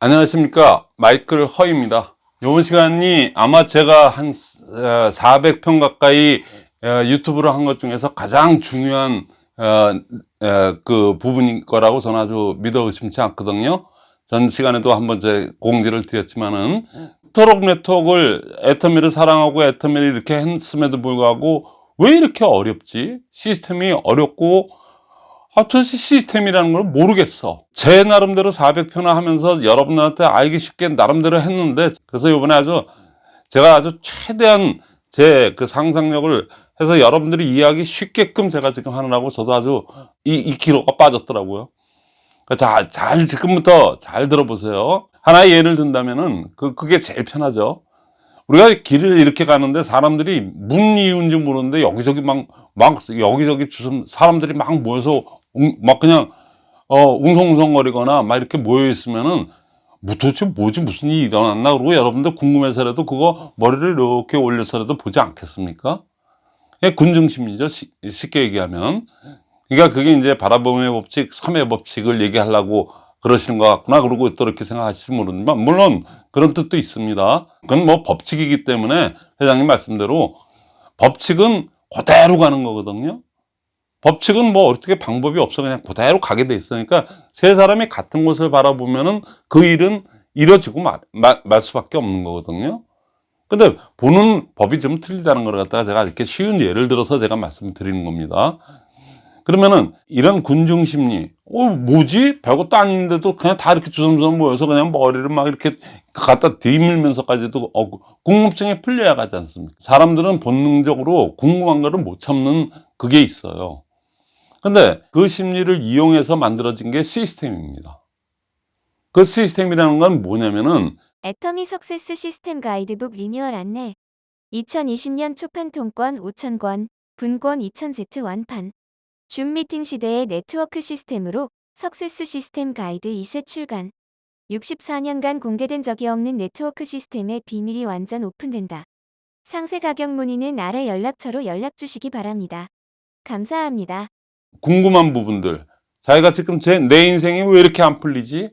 안녕하십니까. 마이클 허입니다. 이번 시간이 아마 제가 한 400편 가까이 어, 유튜브를 한것 중에서 가장 중요한 어, 그 부분인 거라고 저는 아주 믿어 의심치 않거든요. 전 시간에도 한번 제 공지를 드렸지만은 토록 네트워크를 애터미를 사랑하고 애터미를 이렇게 했음에도 불구하고 왜 이렇게 어렵지? 시스템이 어렵고 아, 도대체 시스템이라는 걸 모르겠어. 제 나름대로 400편을 하면서 여러분들한테 알기 쉽게 나름대로 했는데, 그래서 이번에 아주, 제가 아주 최대한 제 그 상상력을 해서 여러분들이 이해하기 쉽게끔 제가 지금 하느라고 저도 아주 이, 이 기로가 빠졌더라고요. 자, 잘, 지금부터 잘 들어보세요. 하나의 예를 든다면은, 그, 그게 제일 편하죠. 우리가 길을 이렇게 가는데 사람들이 문 이유인지 모르는데 여기저기 막, 막, 여기저기 주선, 사람들이 막 모여서 막 그냥 어 웅성웅성거리거나 막 이렇게 모여 있으면은 뭐 도대체 뭐지? 무슨 일이 일어났나? 그러고 여러분들 궁금해서라도 그거 머리를 이렇게 올려서라도 보지 않겠습니까? 군중심리죠. 쉽게 얘기하면. 그러니까 그게 이제 바라봄의 법칙, 삼의 법칙을 얘기하려고 그러시는 것 같구나. 그러고 또 이렇게 생각하실지 모르지만 물론 그런 뜻도 있습니다. 그건 뭐 법칙이기 때문에 회장님 말씀대로 법칙은 그대로 가는 거거든요 법칙은 뭐 어떻게 방법이 없어 그냥 그대로 가게 돼 있으니까 세 사람이 같은 곳을 바라보면은 그 일은 이뤄지고 말, 말, 말 수밖에 없는 거거든요. 근데 보는 법이 좀 틀리다는 걸 갖다가 제가 이렇게 쉬운 예를 들어서 제가 말씀드리는 겁니다. 그러면은 이런 군중 심리, 어, 뭐지? 별것도 아닌데도 그냥 다 이렇게 주섬주섬 모여서 그냥 머리를 막 이렇게 갖다 들이밀면서까지도 어, 궁금증이 풀려야 가지 않습니까? 사람들은 본능적으로 궁금한 거를 못 참는 그게 있어요. 근데 그 심리를 이용해서 만들어진 게 시스템입니다. 그 시스템이라는 건 뭐냐면은 애터미 success 시스템 가이드북 리뉴얼 안내 2020년 초판 통권 5,000권, 분권 2,000세트 완판 줌 미팅 시대의 네트워크 시스템으로 success 시스템 가이드 2쇄 출간 64년간 공개된 적이 없는 네트워크 시스템의 비밀이 완전 오픈된다. 상세 가격 문의는 아래 연락처로 연락 주시기 바랍니다. 감사합니다. 궁금한 부분들. 자기가 지금 제, 내 인생이 왜 이렇게 안 풀리지?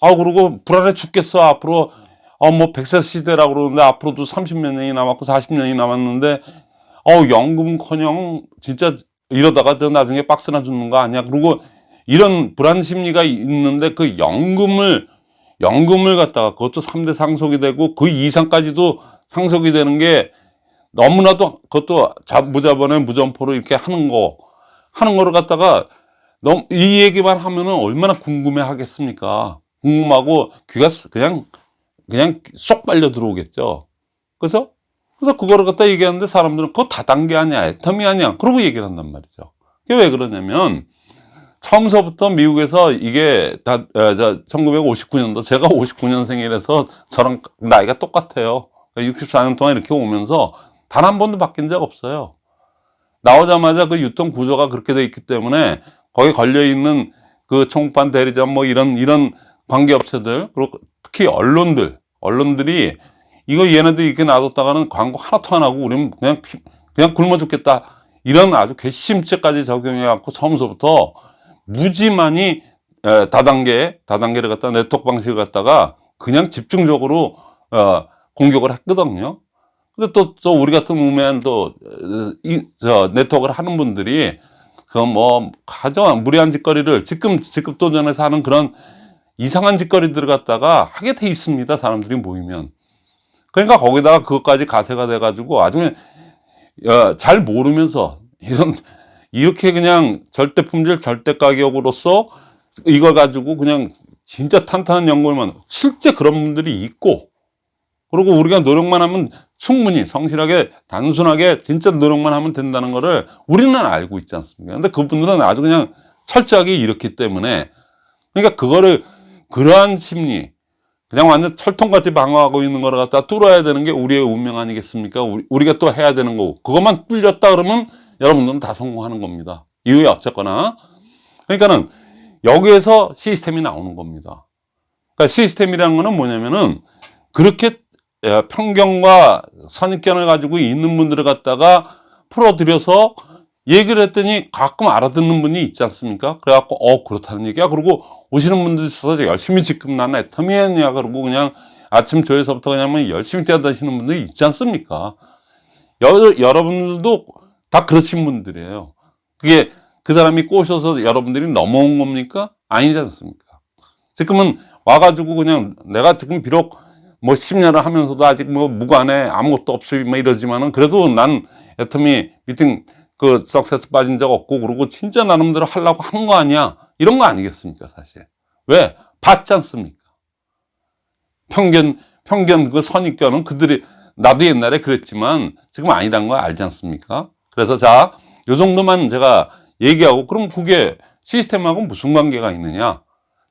아 그리고 불안해 죽겠어 앞으로. 어뭐 100세 시대라고 그러는데 앞으로도 30몇 년이 남았고 40년이 남았는데. 어 연금커녕 진짜 이러다가 저 나중에 박스나 죽는 거 아니야? 그리고 이런 불안 심리가 있는데 그 연금을 연금을 갖다가 그것도 3대 상속이 되고 그 이상까지도 상속이 되는 게 너무나도 그것도 무자본에 무점포로 이렇게 하는 거 하는 거를 갖다가 너무 이 얘기만 하면은 얼마나 궁금해 하겠습니까? 궁금하고 귀가 그냥 그냥 쏙 빨려 들어오겠죠. 그래서 그래서 그거를 갖다 얘기하는데 사람들은 그거 다단계 아니야, 애텀이 아니야. 그러고 얘기를 한단 말이죠. 그게 왜 그러냐면 처음서부터 미국에서 이게 다, 어, 1959년도, 제가 59년생이라서 저랑 나이가 똑같아요. 64년 동안 이렇게 오면서 단 한 번도 바뀐 적 없어요. 나오자마자 그 유통 구조가 그렇게 돼 있기 때문에 거기 걸려 있는 그 총판 대리점 뭐 이런 이런 관계업체들 그리고 특히 언론들 언론들이 이거 얘네들 이렇게 놔뒀다가는 광고 하나도 안 하고 우리는 그냥 피, 그냥 굶어 죽겠다 이런 아주 괘씸죄까지 적용해 갖고 처음서부터 무지만이 다단계 다단계를 갖다 네트워크 방식을 갖다가 그냥 집중적으로 어, 공격을 했거든요. 근데 또, 또 우리 같은 우매한 또, 이, 저, 네트워크를 하는 분들이, 그 뭐, 가져, 무리한 짓거리를 지금, 직급 도전에서 하는 그런 이상한 짓거리들을 갖다가 하게 돼 있습니다. 사람들이 모이면. 그러니까 거기다가 그것까지 가세가 돼가지고 아주 어, 잘 모르면서 이런, 이렇게 그냥 절대 품질, 절대 가격으로서 이걸 가지고 그냥 진짜 탄탄한 연구만, 실제 그런 분들이 있고, 그리고 우리가 노력만 하면 충분히 성실하게 단순하게 진짜 노력만 하면 된다는 거를 우리는 알고 있지 않습니까? 근데 그분들은 아주 그냥 철저하게 이렇기 때문에 그러니까 그거를 그러한 심리 그냥 완전 철통같이 방어하고 있는 거를 갖다 뚫어야 되는 게 우리의 운명 아니겠습니까? 우리, 가또 해야 되는 거고 그것만 뚫렸다 그러면 여러분들은 다 성공하는 겁니다. 이후에 어쨌거나 그러니까는 여기에서 시스템이 나오는 겁니다. 그러니까 시스템이라는 거는 뭐냐면은 그렇게 예, 편견과 선입견을 가지고 있는 분들을 갖다가 풀어드려서 얘기를 했더니 가끔 알아듣는 분이 있지 않습니까? 그래갖고, 어, 그렇다는 얘기야. 그리고, 오시는 분들 있어서 열심히 지금 난 애터미야 그러고 그냥 아침 조에서부터 그냥 뭐 열심히 뛰어다니시는 분들이 있지 않습니까? 여, 여러분들도 다 그러신 분들이에요. 그게 그 사람이 꼬셔서 여러분들이 넘어온 겁니까? 아니지 않습니까? 지금은 와가지고 그냥 내가 지금 비록 뭐 10년을 하면서도 아직 뭐 무관해 아무것도 없이 뭐 이러지만은 그래도 난 애터미 미팅 그 석세스 빠진 적 없고 그러고 진짜 나름대로 하려고 하는 거 아니야. 이런 거 아니겠습니까 사실? 왜? 봤지 않습니까? 편견 편견 그 선입견은 그들이 나도 옛날에 그랬지만 지금 아니란 거 알지 않습니까? 그래서 자 요 정도만 제가 얘기하고 그럼 그게 시스템하고 무슨 관계가 있느냐?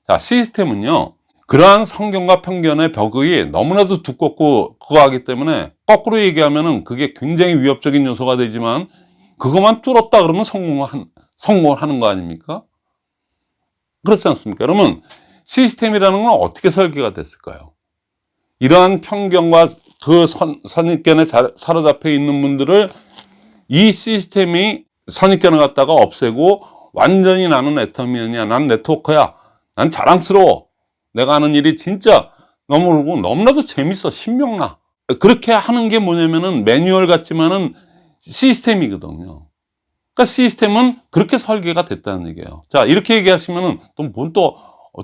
자 시스템은요 그러한 성경과 편견의 벽이 너무나도 두껍고 그거 하기 때문에 거꾸로 얘기하면은 그게 굉장히 위협적인 요소가 되지만 그것만 뚫었다 그러면 성공을, 한, 성공을 하는 거 아닙니까? 그렇지 않습니까? 그러면 시스템이라는 건 어떻게 설계가 됐을까요? 이러한 편견과 그 선, 선입견에 자- 사로잡혀 있는 분들을 이 시스템이 선입견을 갖다가 없애고 완전히 나는 애터미언이야. 난 네트워커야. 난 자랑스러워. 내가 하는 일이 진짜 너무 그러고 너무나도 재밌어. 신명나. 그렇게 하는 게 뭐냐면은 매뉴얼 같지만은 시스템이거든요. 그러니까 시스템은 그렇게 설계가 됐다는 얘기예요. 자, 이렇게 얘기하시면은 또뭔 또,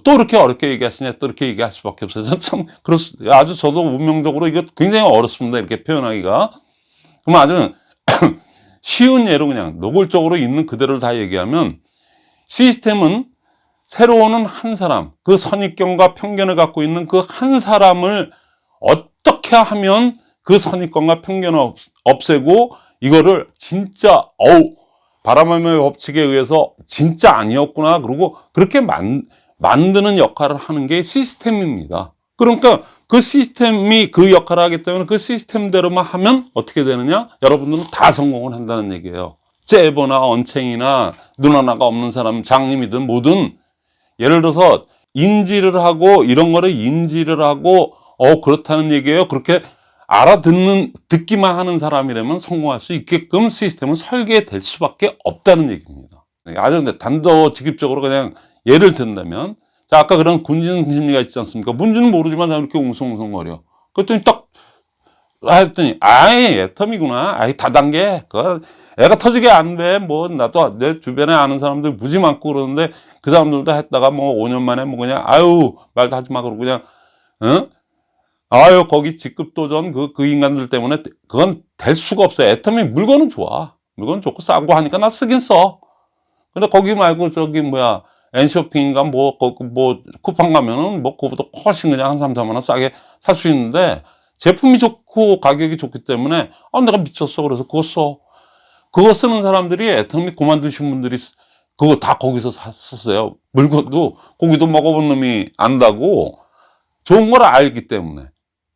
또 이렇게 어렵게 얘기하시냐, 또 이렇게 얘기할 수밖에. 저는 참, 그렇, 아주 저도 운명적으로 이거 굉장히 어렵습니다. 이렇게 표현하기가. 그럼 아주 쉬운 예로 그냥 노골적으로 있는 그대로를 다 얘기하면 시스템은 새로운 한 사람, 그 선입견과 편견을 갖고 있는 그 한 사람을 어떻게 하면 그 선입견과 편견을 없- 없애고 이거를 진짜 어우 바람의 법칙에 의해서 진짜 아니었구나 그러고 그렇게 만, 만드는 역할을 하는 게 시스템입니다. 그러니까 그 시스템이 그 역할을 하기 때문에 그 시스템대로만 하면 어떻게 되느냐? 여러분들은 다 성공을 한다는 얘기예요. 째보나 언챙이나 눈 하나가 없는 사람, 장님이든 뭐든 예를 들어서 인지를 하고 이런 거를 인지를 하고 어 그렇다는 얘기예요. 그렇게 알아듣는 듣기만 하는 사람이라면 성공할 수 있게끔 시스템은 설계될 수밖에 없다는 얘기입니다. 네, 아주 단도직입적으로 그냥 예를 든다면 자 아까 그런 군진 심리가 있지 않습니까? 뭔지는 모르지만 나 이렇게 웅성웅성거려. 그랬더니 딱 했더니 아예 애텀이구나. 아이 다단계. 그 애가 터지게 안 돼. 뭐 나도 내 주변에 아는 사람들 무지 많고 그러는데 그 사람들도 했다가 뭐 5년 만에 뭐 그냥 아유 말도 하지 마 그러고 그냥 응? 아유 거기 직급 도전 그, 그 인간들 때문에 그건 될 수가 없어요. 애터미 물건은 좋아. 물건 좋고 싸고 하니까 나 쓰긴 써. 근데 거기 말고 저기 뭐야 엔쇼핑인가 뭐, 거- 뭐 쿠팡 가면은 뭐 그거보다 훨씬 그냥 한 3, 4만 원 싸게 살 수 있는데 제품이 좋고 가격이 좋기 때문에 아 내가 미쳤어 그래서 그거 써. 그거 쓰는 사람들이 애터미 그만두신 분들이 쓰- 그거 다 거기서 샀었어요. 물건도 고기도 먹어본 놈이 안다고 좋은 걸 알기 때문에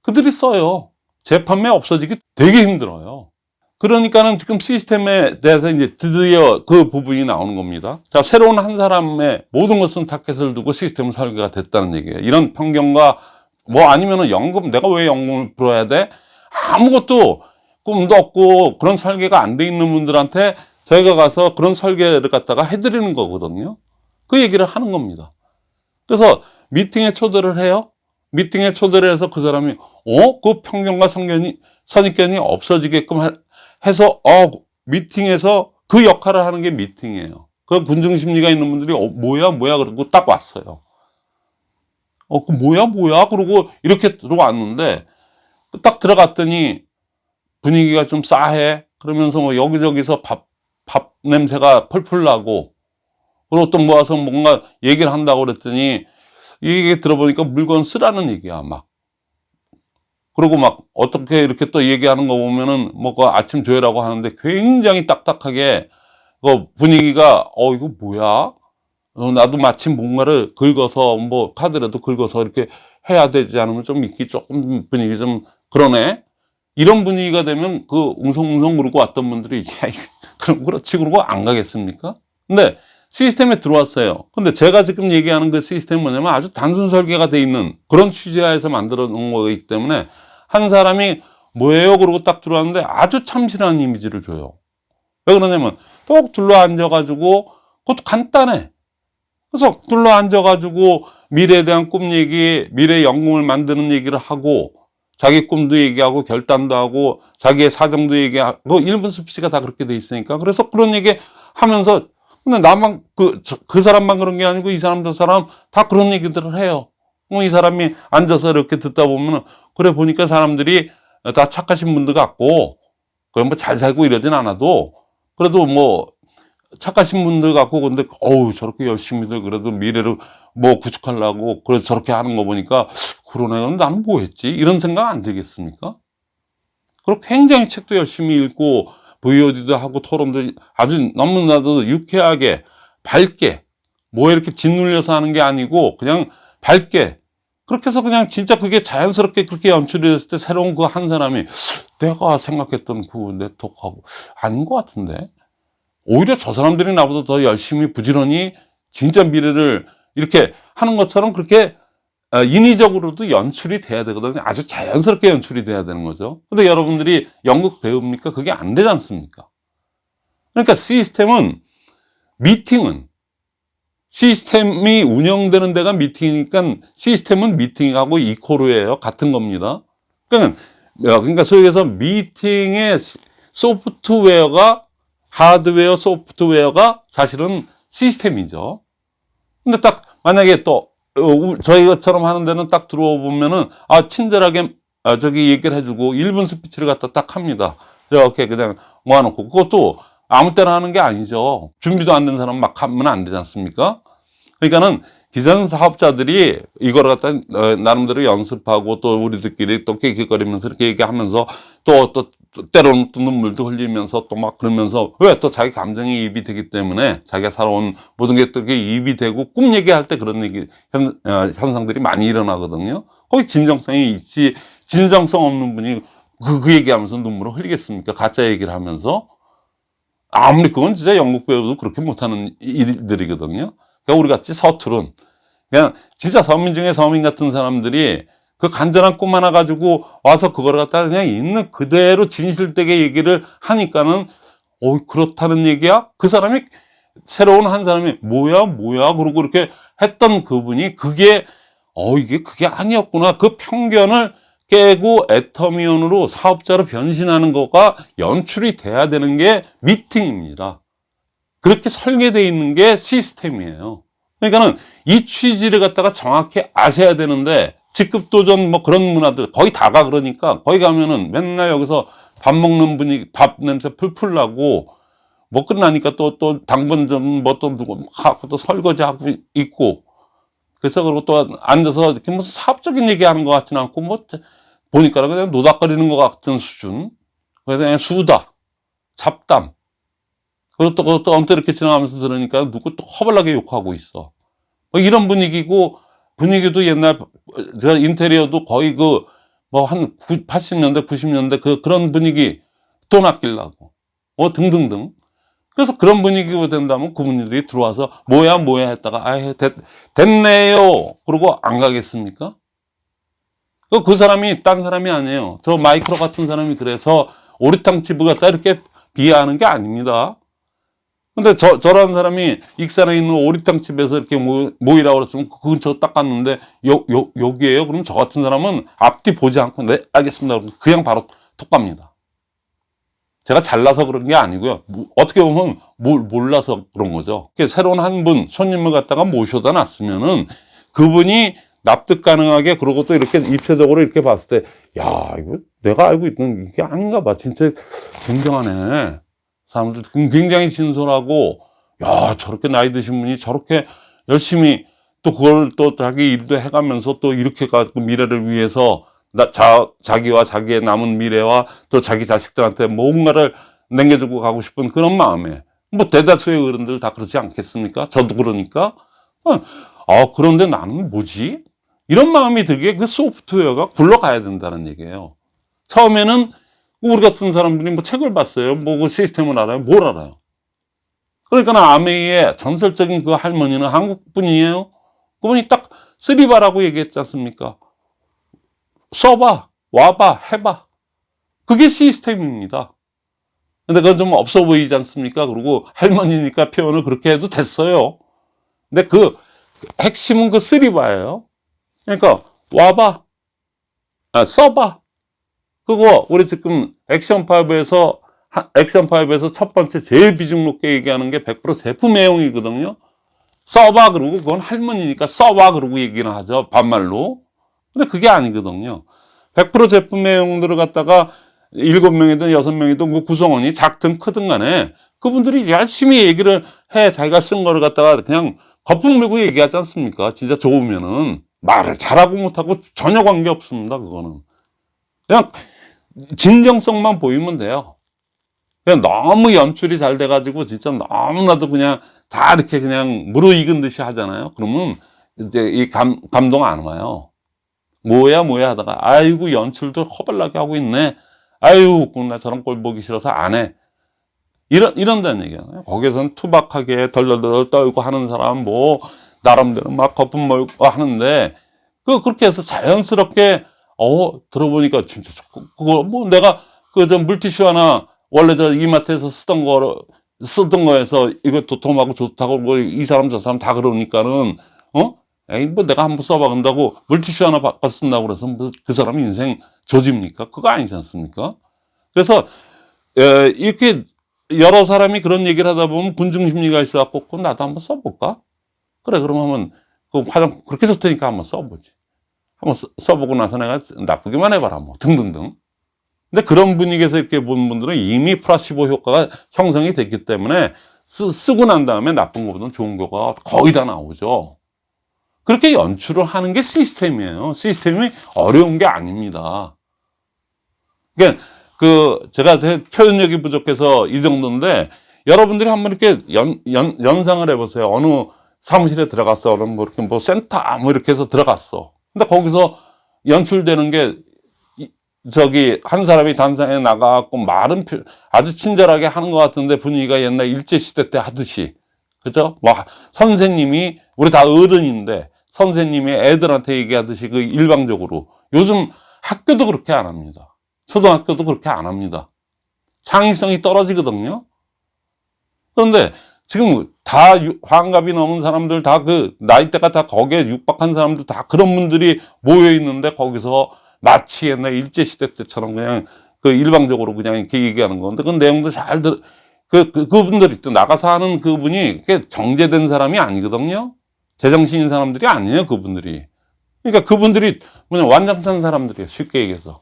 그들이 써요. 재판매 없어지기 되게 힘들어요. 그러니까는 지금 시스템에 대해서 이제 드디어 그 부분이 나오는 겁니다. 자, 새로운 한 사람의 모든 것은 타켓을 두고 시스템 설계가 됐다는 얘기예요. 이런 편견과 뭐 아니면은 연금, 내가 왜 연금을 풀어야 돼? 아무것도 꿈도 없고 그런 설계가 안 돼 있는 분들한테 저희가 가서 그런 설계를 갖다가 해드리는 거거든요. 그 얘기를 하는 겁니다. 그래서 미팅에 초대를 해요. 미팅에 초대를 해서 그 사람이 어? 그 편견과 성견이 선입견이 없어지게끔 하- 해서 어 미팅에서 그 역할을 하는 게 미팅이에요. 그 군중 심리가 있는 분들이 어 뭐야 뭐야 그러고 딱 왔어요. 어 그 뭐야 뭐야 그러고 이렇게 들어왔는데 딱 들어갔더니 분위기가 좀 싸해. 그러면서 뭐 여기저기서 밥, 밥 냄새가 펄펄 나고 그리고 또 모아서 뭔가 얘기를 한다고 그랬더니 이게 들어보니까 물건 쓰라는 얘기야 막. 그리고 막 어떻게 이렇게 또 얘기하는 거 보면은 뭐그 아침 조회라고 하는데 굉장히 딱딱하게 그 분위기가 어 이거 뭐야? 어, 나도 마침 뭔가를 긁어서 뭐 카드라도 긁어서 이렇게 해야 되지 않으면 좀 있기 조금 분위기 좀 그러네. 이런 분위기가 되면 그 웅성웅성 그러고 왔던 분들이 야 이거 그럼 그렇지 그러고 안 가겠습니까? 근데 시스템에 들어왔어요. 근데 제가 지금 얘기하는 그 시스템은 뭐냐면 아주 단순 설계가 돼 있는 그런 취지하에서 만들어 놓은 거기 때문에 한 사람이 뭐예요? 그러고 딱 들어왔는데 아주 참신한 이미지를 줘요. 왜 그러냐면 똑 둘러 앉아가지고 그것도 간단해. 그래서 둘러 앉아가지고 미래에 대한 꿈 얘기, 미래 영웅을 만드는 얘기를 하고 자기 꿈도 얘기하고 결단도 하고 자기의 사정도 얘기하고 일본 스피치가 다 그렇게 돼 있으니까 그래서 그런 얘기 하면서 근데 나만 그, 저- 그 사람만 그런 게 아니고 이 사람 저 사람 다 그런 얘기들을 해요. 뭐이 사람이 앉아서 이렇게 듣다 보면 그래 보니까 사람들이 다 착하신 분들 같고 그럼 뭐 잘 살고 이러진 않아도 그래도 뭐 착하신 분들 같고 근데 어우 저렇게 열심히들 그래도 미래를 뭐 구축하려고 그래 저렇게 하는 거 보니까 그러네. 나는 뭐 했지? 이런 생각 안 들겠습니까? 그리고 굉장히 책도 열심히 읽고 VOD도 하고 토론도 아주 너무나도 유쾌하게 밝게 뭐 이렇게 짓눌려서 하는 게 아니고 그냥 밝게 그렇게 해서 그냥 진짜 그게 자연스럽게 그렇게 연출이 됐을 때 새로운 그 한 사람이 내가 생각했던 그 네트워크하고 아닌 것 같은데? 오히려 저 사람들이 나보다 더 열심히 부지런히 진짜 미래를 이렇게 하는 것처럼 그렇게 어, 인위적으로도 연출이 돼야 되거든요. 아주 자연스럽게 연출이 돼야 되는 거죠. 근데 여러분들이 연극 배웁니까? 그게 안 되지 않습니까? 그러니까 시스템은 미팅은 시스템이 운영되는 데가 미팅이니까 시스템은 미팅하고 이코르예요. 같은 겁니다. 그러니까, 그러니까 소위 해서 미팅의 소프트웨어가 하드웨어, 소프트웨어가 사실은 시스템이죠. 근데 딱 만약에 또 어, 우- 저희처럼 하는 데는 딱 들어와 보면은 아 친절하게 아, 저기 얘기를 해주고 1분 스피치를 갖다 딱 합니다. 이렇게 그냥 모아놓고 그것도 아무 때나 하는 게 아니죠. 준비도 안 된 사람 막 하면 안 되지 않습니까? 그러니까는 기존 사업자들이 이걸 갖다 어, 나름대로 연습하고 또 우리들끼리 또 깨끗거리면서 이렇게 얘기하면서 또, 또, 또 때로는 또 눈물도 흘리면서 또 막 그러면서 왜 또 자기 감정이 입이 되기 때문에 자기가 살아온 모든 게 또 이게 입이 되고 꿈 얘기할 때 그런 얘기 현, 어, 현상들이 많이 일어나거든요. 거기 진정성이 있지 진정성 없는 분이 그, 그 얘기하면서 눈물을 흘리겠습니까? 가짜 얘기를 하면서 아무리 그건 진짜 연극 배우도 그렇게 못하는 일들이거든요. 그러니까 우리 같이 서투른 그냥 진짜 서민 중에 서민 같은 사람들이 그 간절한 꿈 하나 가지고 와서 그걸 갖다가 그냥 있는 그대로 진실되게 얘기를 하니까는 어 그렇다는 얘기야? 그 사람이 새로운 한 사람이 뭐야 뭐야 그러고 이렇게 했던 그분이 그게 어 이게 그게 아니었구나 그 편견을 깨고 애터미언으로 사업자로 변신하는 거가 연출이 돼야 되는 게 미팅입니다. 그렇게 설계되어 있는 게 시스템이에요. 그러니까는 이 취지를 갖다가 정확히 아셔야 되는데 직급도전 뭐 그런 문화들 거의 다가 그러니까 거기 가면은 맨날 여기서 밥 먹는 분이 밥 냄새 풀풀 나고 뭐 끝나니까 또 또 당번 좀뭐또 누구 하고 또 설거지 하고 있고 그래서 그리고 또 앉아서 이렇게 무슨 사업적인 얘기하는 것 같지는 않고 뭐 보니까 그냥 노닥거리는 것 같은 수준 그냥 수다 잡담 그것도 그것도 이렇게 지나가면서 들으니까 누구 또 허벌나게 욕하고 있어. 뭐 이런 분위기고 분위기도 옛날 제가 인테리어도 거의 그 뭐 한 80년대 90년대 그 그런 분위기 돈 아끼려고. 뭐 등등등. 그래서 그런 분위기가 된다면 그분들이 들어와서 뭐야 뭐야 했다가 아 됐, 됐네요. 그러고 안 가겠습니까? 그, 그 사람이 딴 사람이 아니에요. 저 마이크로 같은 사람이 그래서 오리탕 집을 갖다 이렇게 비하하는 게 아닙니다 근데 저, 저런 사람이 익산에 있는 오리탕 집에서 이렇게 모, 모이라고 그랬으면 그 근처 딱 갔는데, 요, 요, 여기에요? 그럼 저 같은 사람은 앞뒤 보지 않고, 네, 알겠습니다. 그냥 바로 톡 갑니다. 제가 잘나서 그런 게 아니고요. 뭐, 어떻게 보면 뭘 몰라서 그런 거죠. 새로운 한 분, 손님을 갖다가 모셔다 놨으면은 그분이 납득 가능하게 그러고 또 이렇게 입체적으로 이렇게 봤을 때, 야, 이거 내가 알고 있던 이게 아닌가 봐. 진짜 굉장하네. 사람들 굉장히 진솔하고 야 저렇게 나이 드신 분이 저렇게 열심히 또 그걸 또 자기 일도 해가면서 또 이렇게 가지고 미래를 위해서 나, 자, 자기와 자기의 남은 미래와 또 자기 자식들한테 뭔가를 남겨주고 가고 싶은 그런 마음에 뭐 대다수의 어른들 다 그렇지 않겠습니까? 저도 그러니까 어, 아 그런데 나는 뭐지? 이런 마음이 들게 그 소프트웨어가 굴러가야 된다는 얘기예요. 처음에는 우리 같은 사람들이 뭐 책을 봤어요. 뭐 그 시스템을 알아요. 뭘 알아요? 그러니까 아메이의 전설적인 그 할머니는 한국 분이에요. 그분이 딱 쓰리바라고 얘기했지 않습니까? 써봐, 와봐, 해봐. 그게 시스템입니다. 근데 그건 좀 없어 보이지 않습니까? 그리고 할머니니까 표현을 그렇게 해도 됐어요. 근데 그 핵심은 그 쓰리바예요. 그러니까 와봐, 아, 써봐. 그거 우리 지금 액션 5에서 액션 5에서 첫 번째 제일 비중 높게 얘기하는 게 100% 제품 내용이거든요. 써봐 그러고 그건 할머니니까 써봐 그러고 얘기는 하죠 반말로. 근데 그게 아니거든요. 100% 제품 내용들을 갖다가 일곱 명이든 여섯 명이든 그 구성원이 작든 크든 간에 그분들이 열심히 얘기를 해 자기가 쓴 거를 갖다가 그냥 거품 물고 얘기하지 않습니까? 진짜 좋으면은 말을 잘하고 못하고 전혀 관계 없습니다. 그거는 그냥 진정성만 보이면 돼요. 그냥 너무 연출이 잘 돼가지고 진짜 너무나도 그냥 다 이렇게 그냥 무르익은 듯이 하잖아요. 그러면 이제 이 감, 감동 안 와요. 뭐야 뭐야 하다가 아이고 연출도 허벌나게 하고 있네. 아유 나 저런 꼴 보기 싫어서 안 해. 이런 이런다는 얘기잖아요. 거기선 투박하게 덜덜덜 떨고 하는 사람 뭐 나름대로 막 거품 몰고 하는데 그 그렇게 해서 자연스럽게 어 들어보니까 진짜 그- 그거 뭐 내가 그 저 물티슈 하나 원래 저 이마트에서 쓰던 거 쓰던 거에서 이거 도톰하고 좋다고 뭐 이 사람 저 사람 다 그러니까는 어? 에이 뭐 내가 한번 써봐 간다고 물티슈 하나 바꿔 쓴다고 그래서 뭐 그 사람 인생 조집니까? 그거 아니지 않습니까? 그래서 에, 이렇게 여러 사람이 그런 얘기를 하다 보면 군중 심리가 있어 갖고 그럼 나도 한번 써볼까? 그래 그러면 그 화장 그렇게 좋다니까 한번 써보지 한번 써- 써보고 나서 내가 나쁘기만 해봐라 뭐. 등등등. 근데 그런 분위기에서 이렇게 본 분들은 이미 플라시보 효과가 형성이 됐기 때문에 쓰, 쓰고 난 다음에 나쁜 것보다는 좋은 거가 거의 다 나오죠. 그렇게 연출을 하는 게 시스템이에요. 시스템이 어려운 게 아닙니다. 그러니까 그 제가 제 표현력이 부족해서 이 정도인데 여러분들이 한번 이렇게 연, 연, 연상을 해보세요. 어느 사무실에 들어갔어. 그럼 뭐 이렇게 뭐 센터 뭐 이렇게 해서 들어갔어 근데 거기서 연출되는 게 이- 저기 한 사람이 단상에 나가갖고 말은 표- 아주 친절하게 하는 것 같은데 분위기가 옛날 일제 시대 때 하듯이 그죠? 와 선생님이 우리 다 어른인데 선생님이 애들한테 얘기하듯이 그 일방적으로 요즘 학교도 그렇게 안 합니다. 초등학교도 그렇게 안 합니다. 창의성이 떨어지거든요. 그런데 지금 다 유- 환갑이 넘은 사람들 다 그 나이대가 다 거기에 육박한 사람들 다 그런 분들이 모여 있는데 거기서 마치 옛날 일제 시대 때처럼 그냥 그 일방적으로 그냥 이렇게 얘기하는 건데 그 내용도 잘 들, 그, 그, 그분들이 또 나가서 하는 그분이 그게 정제된 사람이 아니거든요. 제정신인 사람들이 아니에요, 그분들이. 그러니까 그분들이 그냥 완장탄 사람들이에요, 쉽게 얘기해서.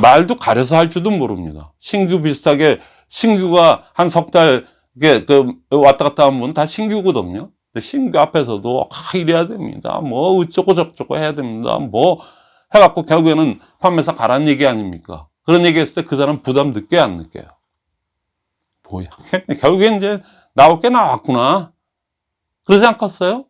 말도 가려서 할 줄도 모릅니다. 신규 비슷하게 신규가 한 석 달, 이게 그 왔다 갔다 분다 신규거든요. 신규 앞에서도 아, 이래야 됩니다. 뭐 어쩌고 저쩌고 해야 됩니다. 뭐 해갖고 결국에는 판매사 가라는 얘기 아닙니까? 그런 얘기 했을 때 그 사람 부담 느껴 안 느껴요? 뭐야. 결국엔 이제 나올 게 나왔구나. 그러지 않겠어요?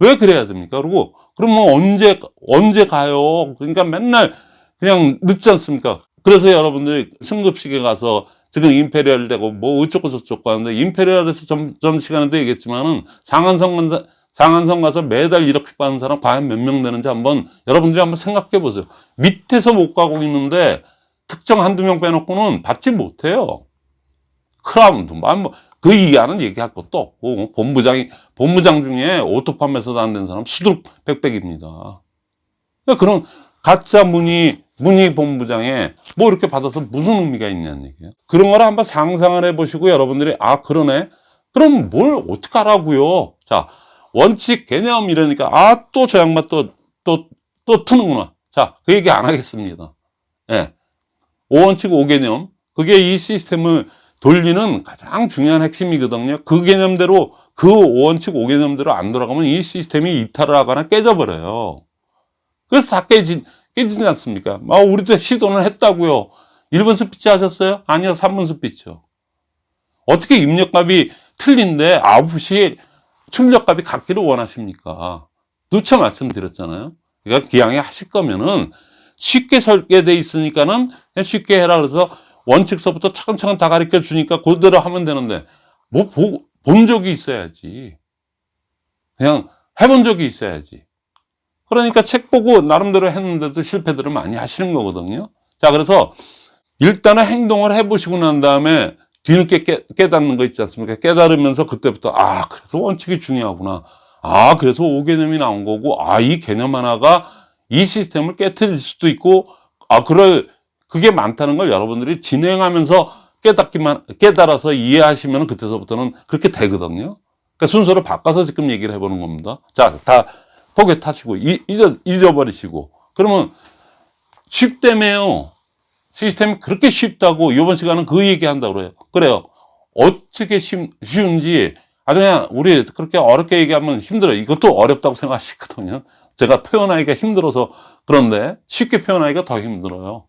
왜 그래야 됩니까? 그리고, 그러면 언제, 언제 가요? 그러니까 맨날 그냥 늦지 않습니까? 그래서 여러분들이 승급식에 가서 지금 임페리얼 되고 뭐 어쩌고 저쩌고 하는데 임페리얼에서 전, 전 시간에도 얘기했지만은 장안성 간 장안성 가서 매달 이렇게 받는 사람 과연 몇 명 되는지 한번 여러분들이 한번 생각해 보세요. 밑에서 못 가고 있는데 특정 한두 명 빼놓고는 받지 못해요. 크라운도, 뭐, 그 이하는 얘기할 것도 없고, 뭐 본부장이, 본부장 중에 auto 판매사도 안 된 사람 수두룩 빽빽입니다. 그러니까 그런 가짜 무늬, 무늬 본부장에 뭐 이렇게 받아서 무슨 의미가 있냐는 얘기예요. 그런 걸 한번 상상을 해보시고 여러분들이, 아, 그러네? 그럼 뭘 어떻게 하라고요? 자, 원칙, 개념 이러니까, 아, 또 저 양반 또, 또, 또 트는구나. 자, 그 얘기 안 하겠습니다. 예. 오원칙 오개념. 그게 이 시스템을 돌리는 가장 중요한 핵심이거든요. 그 개념대로, 그 오원칙 오개념대로 안 돌아가면 이 시스템이 이탈을 하거나 깨져버려요. 그래서 다 깨진, 깨지지 않습니까? 아, 우리도 시도는 했다고요. 1번 스피치 하셨어요? 아니요, 3번 스피치요. 어떻게 입력값이 틀린데 9시 출력값이 같기를 원하십니까? 누차 말씀드렸잖아요. 그러니까 기왕에 하실 거면은 쉽게 설계돼 있으니까는 쉽게 해라 그래서 원칙서부터 차근차근 다 가르쳐 주니까 그대로 하면 되는데 뭐 본 적이 있어야지. 그냥 해본 적이 있어야지. 그러니까 책 보고 나름대로 했는데도 실패들을 많이 하시는 거거든요. 자, 그래서 일단은 행동을 해보시고 난 다음에 뒤늦게 깨, 깨닫는 거 있지 않습니까? 깨달으면서 그때부터 아 그래서 원칙이 중요하구나. 아 그래서 5개념이 나온 거고 아 이 개념 하나가 이 시스템을 깨뜨릴 수도 있고 아 그럴 그게 많다는 걸 여러분들이 진행하면서 깨닫기만 깨달아서 이해하시면 그때서부터는 그렇게 되거든요. 그러니까 순서를 바꿔서 지금 얘기를 해보는 겁니다. 자, 다 포개 타시고 이- 잊어 잊어버리시고 그러면 쉽다며요. 시스템이 그렇게 쉽다고 이번 시간은 그 얘기한다고 그래요. 그래요. 어떻게 쉬, 쉬운지 아주 그냥 우리 그렇게 어렵게 얘기하면 힘들어요. 이것도 어렵다고 생각하시거든요. 제가 표현하기가 힘들어서 그런데 쉽게 표현하기가 더 힘들어요.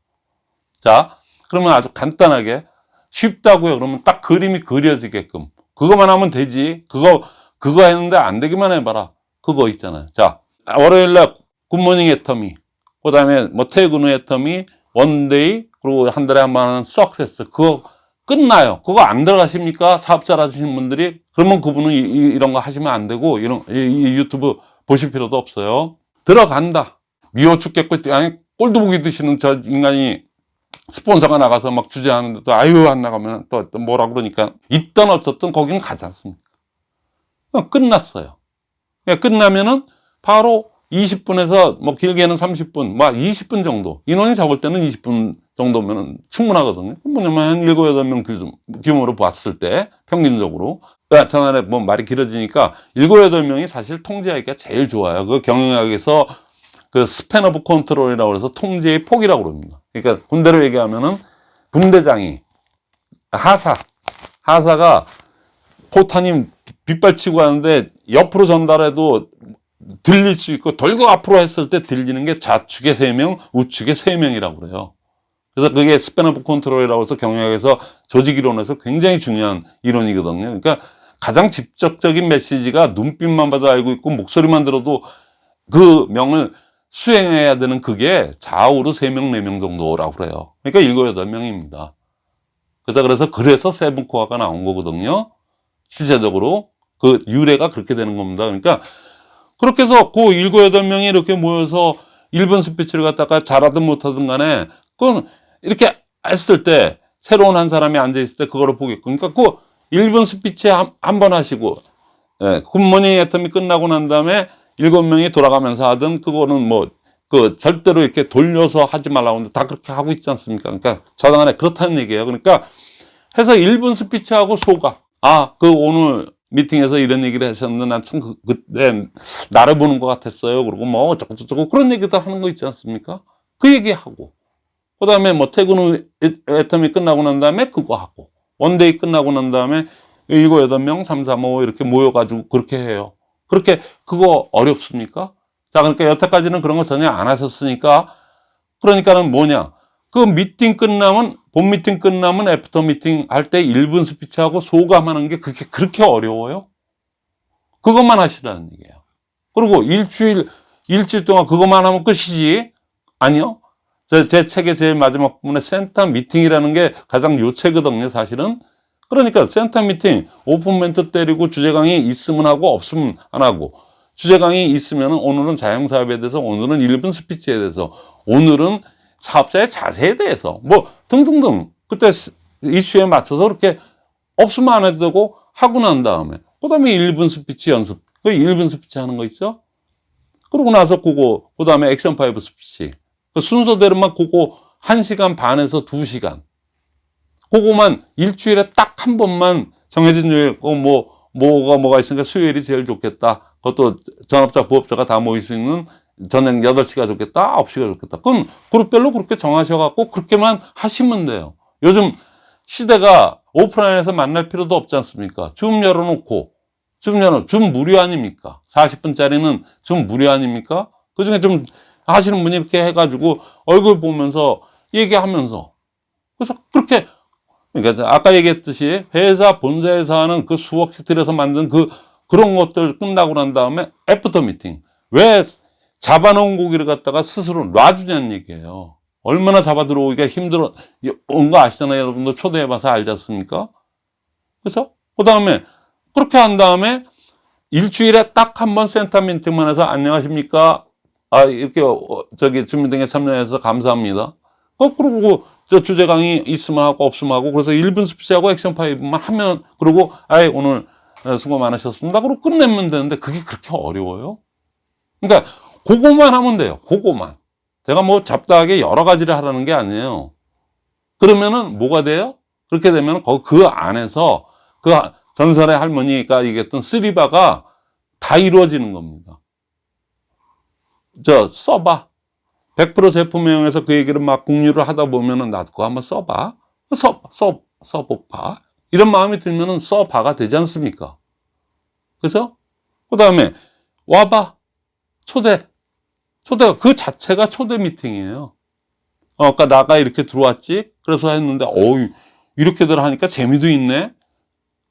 자, 그러면 아주 간단하게 쉽다고요. 그러면 딱 그림이 그려지게끔 그거만 하면 되지. 그거 그거 했는데 안 되기만 해봐라. 그거 있잖아요. 자, 월요일날 굿모닝 애터미, 그 다음에 뭐 퇴근 후 애터미, one day 그리고 한 달에 한 번 하는 success 그거 끝나요. 그거 안 들어가십니까? 사업자 하시는 분들이 그러면 그분은 이, 런거 하시면 안 되고 이런 이, 이 유튜브 보실 필요도 없어요. 들어간다. 미워 죽겠고 아니 꼴도 보기 싫은 저 인간이 스폰서가 나가서 막 주제하는데도 아유 안 나가면 또, 또 뭐라 그러니까 있던 어쨌든 거기는 가지 않습니까? 그냥 끝났어요. 그냥 끝나면은 바로 20분에서 뭐 길게는 30분, 뭐 20분 정도. 인원이 적을 때는 20분 정도면 충분하거든요. 뭐냐면 한 7, 8명 규- 규모로 봤을 때 평균적으로. 야, 전날에 뭐 말이 길어지니까 7, 8명이 사실 통제하기가 제일 좋아요. 그 경영학에서 그 span of control이라고 해서 통제의 폭이라고 그럽니다. 그러니까 군대로 얘기하면은 분대장이 하사, 하사가 포탄이 빗발치고 하는데 옆으로 전달해도 들릴 수 있고 돌고 앞으로 했을 때 들리는 게 좌측에 세명 우측에 세명이라고 그래요. 그래서 그게 span of control이라고 해서 경영학에서 조직 이론에서 굉장히 중요한 이론이거든요. 그러니까 가장 직접적인 메시지가 눈빛만 봐도 알고 있고 목소리만 들어도 그 명을 수행해야 되는 그게 좌우로 세명네 명 정도라고 그래요. 그러니까 일곱, 여덟 명입니다. 그래서 그래서 seven core가 나온 거거든요. 실제적으로 그 유래가 그렇게 되는 겁니다. 그러니까 그렇게 해서 그 일곱, 여덟 명이 이렇게 모여서 1분 스피치를 갖다가 잘하든 못하든 간에 그건 이렇게 했을 때 새로운 한 사람이 앉아 있을 때 그거를 보겠고 그러니까 그 1분 스피치 한 번 하시고 예, good morning 애터미 끝나고 난 다음에 일곱 명이 돌아가면서 하든 그거는 뭐 그 절대로 이렇게 돌려서 하지 말라고 하는데 다 그렇게 하고 있지 않습니까? 그러니까 저당 안에 그렇다는 얘기예요. 그러니까 해서 1분 스피치하고 소감. 아, 그 오늘 미팅에서 이런 얘기를 하셨는데 난참 그, 그때 나를 보는 것 같았어요. 그리고 뭐 어쩌고저쩌고 그런 얘기들 하는 거 있지 않습니까? 그 얘기하고. 그 다음에 뭐 퇴근 후 애- 애터미 끝나고 난 다음에 그거 하고. one day 끝나고 난 다음에 일곱, 여덟 명, 삼, 삼, 오 이렇게 모여가지고 그렇게 해요. 그렇게 그거 어렵습니까? 자, 그러니까 여태까지는 그런 거 전혀 안 하셨으니까 그러니까는 뭐냐. 그 미팅 끝나면, 본 미팅 끝나면 after 미팅 할 때 1분 스피치하고 소감하는 게 그렇게, 그렇게 어려워요? 그것만 하시라는 얘기예요. 그리고 일주일, 일주일 동안 그것만 하면 끝이지? 아니요. 제, 제 책의 제일 마지막 부분에 센터 미팅이라는 게 가장 요체거든요, 사실은. 그러니까 센터 미팅, 오픈 멘트 때리고 주제 강의 있으면 하고 없으면 안 하고 주제 강의 있으면 오늘은 자영사업에 대해서 오늘은 1분 스피치에 대해서 오늘은 사업자의 자세에 대해서 뭐 등등등 그때 스- 이슈에 맞춰서 그렇게 없으면 안 해도 되고 하고 난 다음에 그 다음에 1분 스피치 연습. 그 1분 스피치 하는 거 있죠 그러고 나서 그거 그 다음에 Action Five 스피치. 그 순서대로만 그거 1시간 반에서 2시간. 그거만 일주일에 딱 한 번만 정해진 요일 어, 뭐 뭐가 뭐가 있으니까 수요일이 제일 좋겠다. 그것도 전업자 부업자가 다 모일 수 있는 저녁 8시가 좋겠다. 9시가 좋겠다. 그건 그룹별로 그렇게 정하셔 갖고 그렇게만 하시면 돼요. 요즘 시대가 오프라인에서 만날 필요도 없지 않습니까? 줌 열어놓고 줌 열어 줌 무료 아닙니까? 40분짜리는 줌 무료 아닙니까? 그중에 좀 하시는 분이 이렇게 해가지고 얼굴 보면서 얘기하면서 그래서 그렇게 그러니까 아까 얘기했듯이 회사 본사에서 하는 그 수억씩 들여서 만든 그 그런 것들 끝나고 난 다음에 애프터 미팅 왜 잡아놓은 고기를 갖다가 스스로 놔주냐는 얘기예요. 얼마나 잡아 들어오기가 힘들어 온 거 아시잖아요. 여러분도 초대해봐서 알지 않습니까? 그래서 그 다음에 그렇게 한 다음에 일주일에 딱 한 번 센터 미팅만 해서 안녕하십니까? 아 이렇게 어, 저기 줌 미팅에 참여해서 감사합니다. 거꾸로 저 주제 강의 있으면 하고 없으면 하고 그래서 1분 스피치하고 Action Five만 하면 그러고 아예 오늘 어, 수고 많으셨습니다. 그러고 끝내면 되는데 그게 그렇게 어려워요? 그러니까 그거만 하면 돼요. 그거만. 제가 뭐 잡다하게 여러 가지를 하라는 게 아니에요. 그러면은 뭐가 돼요? 그렇게 되면 그, 그 안에서 그 전설의 할머니가 얘기했던 쓰리바가 다 이루어지는 겁니다. 저 써봐. 100% 제품명에서 그 얘기를 막 공유를 하다 보면은 나도 그거 한번 써봐. 써, 써, 써볼까? 이런 마음이 들면은 써봐가 되지 않습니까? 그래서 그 다음에 와봐. 초대. 초대가 그 자체가 초대 미팅이에요. 어, 아까 나가 이렇게 들어왔지? 그래서 했는데, 어우, 이렇게들 하니까 재미도 있네?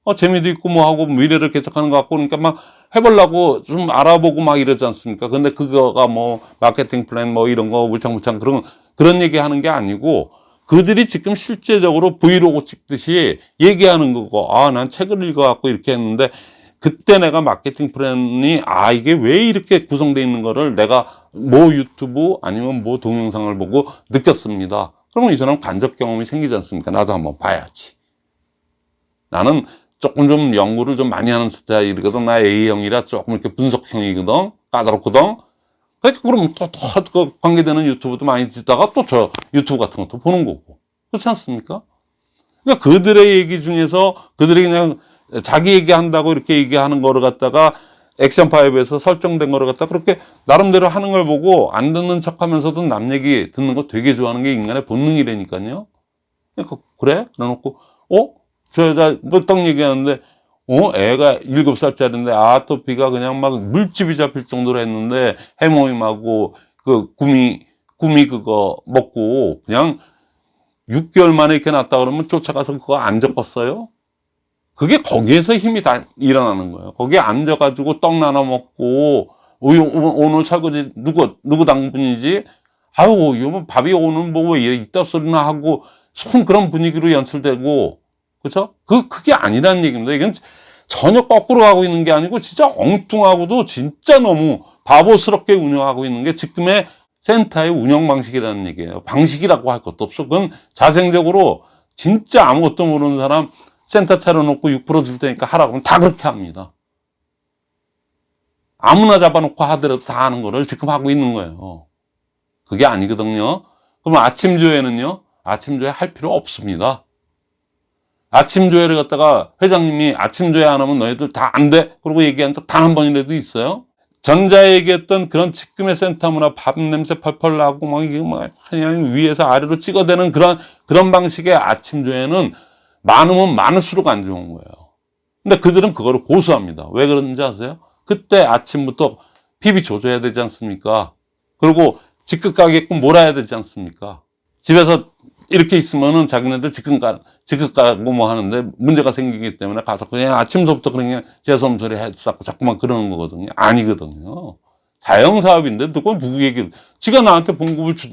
어, 재미도 있고 뭐 하고 미래를 개척하는 것 같고 그러니까 막 해보려고 좀 알아보고 막 이러지 않습니까? 근데 그거가 뭐 마케팅 플랜 뭐 이런 거 물창물창 그런, 그런 얘기 하는 게 아니고 그들이 지금 실제적으로 브이로그 찍듯이 얘기하는 거고, 아, 난 책을 읽어갖고 이렇게 했는데 그때 내가 마케팅 플랜이 아, 이게 왜 이렇게 구성되어 있는 거를 내가 뭐 유튜브 아니면 뭐 동영상을 보고 느꼈습니다. 그러면 이 사람 간접 경험이 생기지 않습니까? 나도 한번 봐야지. 나는 조금 좀 연구를 좀 많이 하는 스타일이거든. 나 A형이라 조금 이렇게 분석형이거든. 까다롭거든. 그러니까 그럼 또, 또, 그 관계되는 유튜브도 많이 듣다가 또 저 유튜브 같은 것도 보는 거고. 그렇지 않습니까? 그러니까 그들의 얘기 중에서 그들이 그냥 자기 얘기한다고 이렇게 얘기하는 거를 갖다가 액션 파이브에서 설정된 거를 갖다 그렇게 나름대로 하는 걸 보고 안 듣는 척 하면서도 남 얘기 듣는 거 되게 좋아하는 게 인간의 본능이라니까요. 그러니까 그래? 그래놓고, 어? 저 여자 뭐딱 얘기하는데, 어? 애가 일곱 살짜리인데 아토피가 그냥 막 물집이 잡힐 정도로 했는데 해모임하고 그 구미, 구미 그거 먹고 그냥 6개월 만에 이렇게 났다 그러면 쫓아가서 그거 안 적었어요? 그게 거기에서 힘이 다 일어나는 거예요. 거기에 앉아가지고 떡 나눠 먹고, 오, 오늘 설거지 누구, 누구 당분이지? 아유, 이거 뭐 밥이 오늘 뭐왜 이따 소리나 하고, 손 그런 분위기로 연출되고, 그죠? 그, 그게 아니라는 얘기입니다. 이건 전혀 거꾸로 가고 있는 게 아니고, 진짜 엉뚱하고도 진짜 너무 바보스럽게 운영하고 있는 게 지금의 센터의 운영 방식이라는 얘기예요. 방식이라고 할 것도 없어. 그건 자생적으로 진짜 아무것도 모르는 사람, 센터 차려놓고 6%줄 테니까 하라고 하면 다 그렇게 합니다. 아무나 잡아놓고 하더라도 다 하는 거를 지금 하고 있는 거예요. 그게 아니거든요. 그럼 아침 조회는요? 아침 조회 할 필요 없습니다. 아침 조회를 갖다가 회장님이 아침 조회 안 하면 너희들 다 안 돼. 그러고 얘기한 적 단 한 번이라도 있어요? 전자에 얘기했던 그런 지금의 센터 문화 밥 냄새 펄펄 나고 막 이게 막 그냥 위에서 아래로 찍어대는 그런 그런 방식의 아침 조회는 많으면 많을수록 안 좋은 거예요. 근데 그들은 그거를 고수합니다. 왜 그런지 아세요? 그때 아침부터 PB 조져야 되지 않습니까? 그리고 직급 가게끔 몰아야 되지 않습니까? 집에서 이렇게 있으면은 자기네들 직급 가, 직급 가고 뭐 하는데 문제가 생기기 때문에 가서 그냥 아침부터 그냥 재수없는 소리 했었고 자꾸만 그러는 거거든요. 아니거든요. 자영사업인데 누가 누구 얘기를, 지가 나한테 봉급을 주,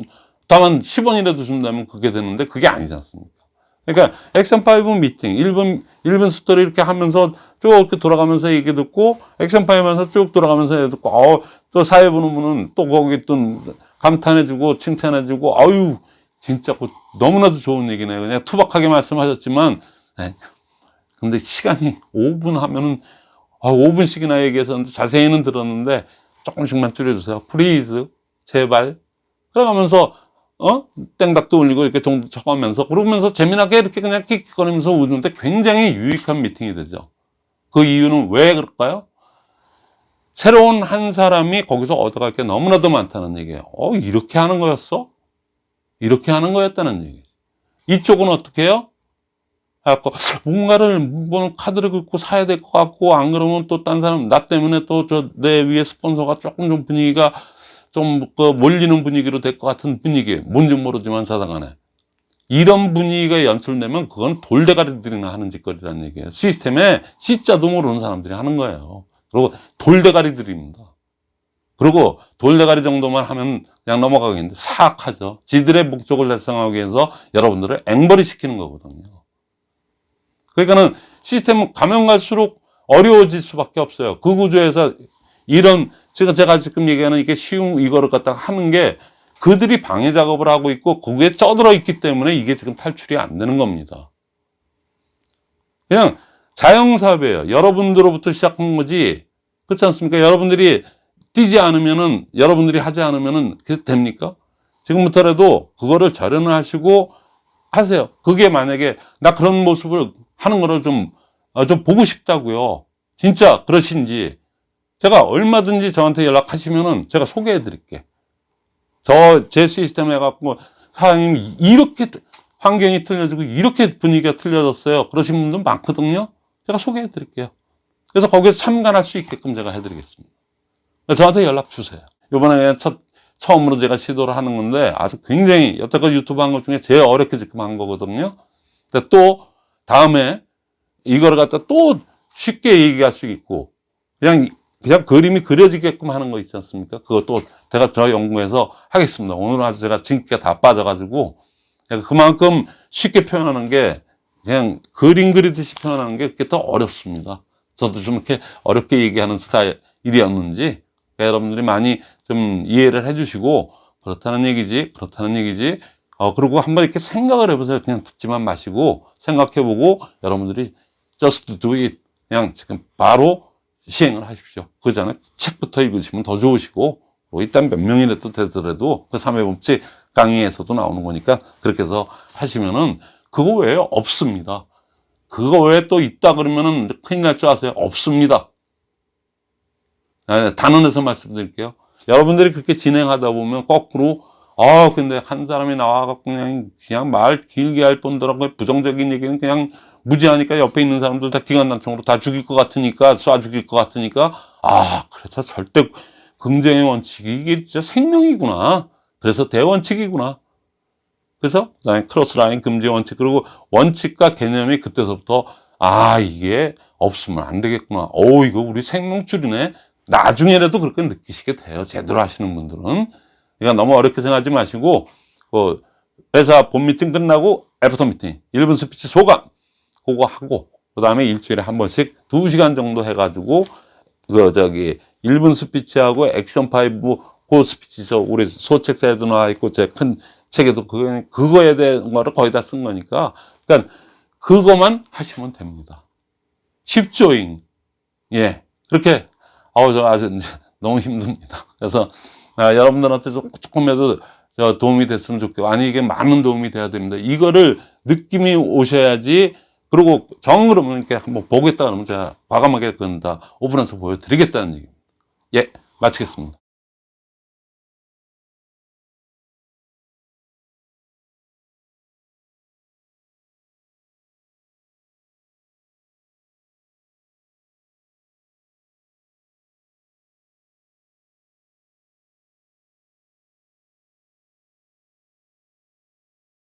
다만 10원이라도 준다면 그게 되는데 그게 아니지 않습니까? 그러니까 액션 5 미팅 1분 1분 스토리 이렇게 하면서 쭉 이렇게 돌아가면서 얘기 듣고 액션 5 하면서 쭉 돌아가면서 얘기 듣고 어, 또 사회 보는 분은 또 거기 또 감탄해주고 칭찬해주고 아유 진짜 그 너무나도 좋은 얘기네요. 그냥 투박하게 말씀하셨지만 네. 근데 시간이 5분 하면은 아, 5분씩이나 얘기했었는데 자세히는 들었는데 조금씩만 줄여주세요. Please 제발 그러가면서 어? 땡닥도 올리고 이렇게 종도 쳐가면서 그러면서 재미나게 이렇게 그냥 킥킥거리면서 웃는데 굉장히 유익한 미팅이 되죠. 그 이유는 왜 그럴까요? 새로운 한 사람이 거기서 얻어갈 게 너무나도 많다는 얘기예요. 어, 이렇게 하는 거였어? 이렇게 하는 거였다는 얘기. 이쪽은 어떻게 해요? 해갖고 뭔가를 뭐 카드를 긁고 사야 될 것 같고 안 그러면 또 딴 사람 나 때문에 또 저 내 위에 스폰서가 조금 좀 분위기가 좀 그 몰리는 분위기로 될 것 같은 분위기. 뭔지 모르지만 사당간에. 이런 분위기가 연출되면 그건 돌대가리들이나 하는 짓거리라는 얘기예요. 시스템에 C자도 모르는 사람들이 하는 거예요. 그리고 돌대가리들입니다. 그리고 돌대가리 정도만 하면 그냥 넘어가겠는데 사악하죠. 지들의 목적을 달성하기 위해서 여러분들을 앵벌이 시키는 거거든요. 그러니까는 시스템은 가면 갈수록 어려워질 수밖에 없어요. 그 구조에서 이런 지금 제가 지금 얘기하는 이게 쉬운 이거를 갖다가 하는 게 그들이 방해 작업을 하고 있고 거기에 쩌들어 있기 때문에 이게 지금 탈출이 안 되는 겁니다. 그냥 자영사업이에요. 여러분들로부터 시작한 거지. 그렇지 않습니까? 여러분들이 뛰지 않으면은, 여러분들이 하지 않으면은 그게 됩니까? 지금부터라도 그거를 절연을 하시고 하세요. 그게 만약에 나 그런 모습을 하는 거를 좀, 어, 좀 보고 싶다고요. 진짜 그러신지. 제가 얼마든지 저한테 연락하시면은 제가 소개해 드릴게. 저, 제 시스템 해갖고, 사장님, 이렇게 환경이 틀려지고, 이렇게 분위기가 틀려졌어요. 그러신 분들 많거든요. 제가 소개해 드릴게요. 그래서 거기서 참관할 수 있게끔 제가 해드리겠습니다. 저한테 연락 주세요. 이번에 첫, 처음으로 제가 시도를 하는 건데, 아주 굉장히, 여태까지 유튜브 한 것 중에 제일 어렵게 지금 한 거거든요. 근데 또, 다음에 이거를 갖다 또 쉽게 얘기할 수 있고, 그냥 그냥 그림이 그려지게끔 하는 거 있지 않습니까? 그것도 제가 저 연구해서 하겠습니다. 오늘 아주 제가 진기가 다 빠져가지고 그만큼 쉽게 표현하는 게 그냥 그림 그리듯이 표현하는 게 그게 더 어렵습니다. 저도 좀 이렇게 어렵게 얘기하는 스타일이었는지 그러니까 여러분들이 많이 좀 이해를 해주시고 그렇다는 얘기지, 그렇다는 얘기지. 어 그리고 한번 이렇게 생각을 해보세요. 그냥 듣지만 마시고 생각해보고 여러분들이 just do it 그냥 지금 바로 시행을 하십시오. 그 전에 책부터 읽으시면 더 좋으시고, 뭐 일단 몇 명이라도 되더라도 그 3회 법칙 강의에서도 나오는 거니까 그렇게 해서 하시면은 그거 외에 없습니다. 그거 외에 또 있다 그러면은 큰일 날 줄 아세요? 없습니다. 아, 단언해서 말씀드릴게요. 여러분들이 그렇게 진행하다 보면 거꾸로 아 근데 한 사람이 나와갖고 그냥 그냥 말 길게 할 뿐더러 부정적인 얘기는 그냥 무지하니까 옆에 있는 사람들 다 기관단총으로 다 죽일 것 같으니까 쏴 죽일 것 같으니까. 아 그래서 절대 긍정의 원칙이 이게 진짜 생명이구나. 그래서 대원칙이구나. 그래서 그다음에 크로스라인 금지 원칙 그리고 원칙과 개념이 그때서부터 아 이게 없으면 안 되겠구나. 오 이거 우리 생명줄이네. 나중에라도 그렇게 느끼시게 돼요. 제대로 하시는 분들은. 그러니까 너무 어렵게 생각하지 마시고 그 회사 본 미팅 끝나고 애프터 미팅 1분 스피치 소감 그거 하고 그 다음에 일주일에 한 번씩 두 시간 정도 해가지고 그 저기 1분 스피치하고 Action Five 그 스피치 저 우리 소책자에도 나와 있고 제 큰 책에도 그거 그거에 대한 거를 거의 다 쓴 거니까 그러니까 그거만 하시면 됩니다. 쉽죠잉 예 그렇게 아우 저 아주 너무 힘듭니다. 그래서 아, 여러분들한테 좀 조금이라도 저 도움이 됐으면 좋겠고 아니 이게 많은 도움이 돼야 됩니다. 이거를 느낌이 오셔야지 그리고 정 그러면 이렇게 한번 보겠다 그러면 제가 과감하게 그건다 오픈해서 보여드리겠다는 얘기입니다. 예, 마치겠습니다.